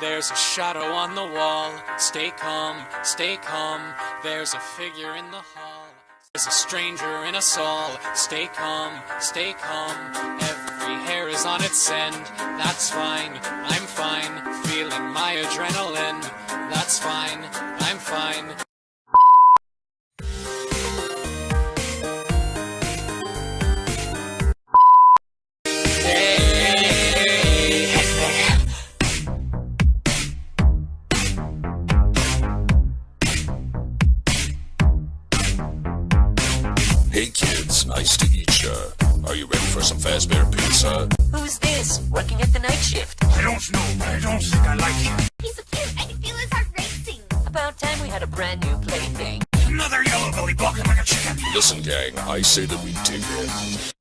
There's a shadow on the wall. Stay calm, stay calm. There's a figure in the hall. There's a stranger in us all. Stay calm, stay calm. Every hair is on its end. That's fine, I'm fine. Feeling my adrenaline. Hey kids, nice to meet ya. Are you ready for some Fazbear pizza? Who's this? Working at the night shift. I don't know, but I don't think I like him. He's so cute. I can feel his heart racing. About time we had a brand new plaything. Another yellow belly balking like a chicken. Listen, gang, I say that we dig it.